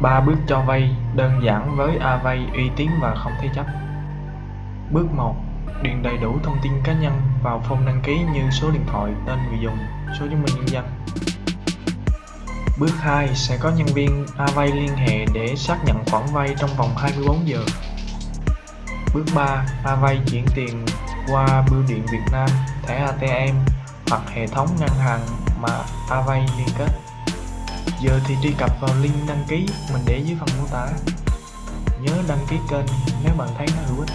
ba bước cho vay đơn giản với Avay uy tín và không thế chấp Bước 1. Điền đầy đủ thông tin cá nhân vào form đăng ký như số điện thoại, tên người dùng, số chứng minh nhân dân. Bước 2. Sẽ có nhân viên Avay liên hệ để xác nhận khoản vay trong vòng 24 giờ. Bước 3. Avay chuyển tiền qua bưu điện Việt Nam, thẻ ATM hoặc hệ thống ngân hàng mà Avay liên kết. Giờ thì truy cập vào link đăng ký, mình để dưới phần mô tả. Nhớ đăng ký kênh nếu bạn thấy nó hữu ích.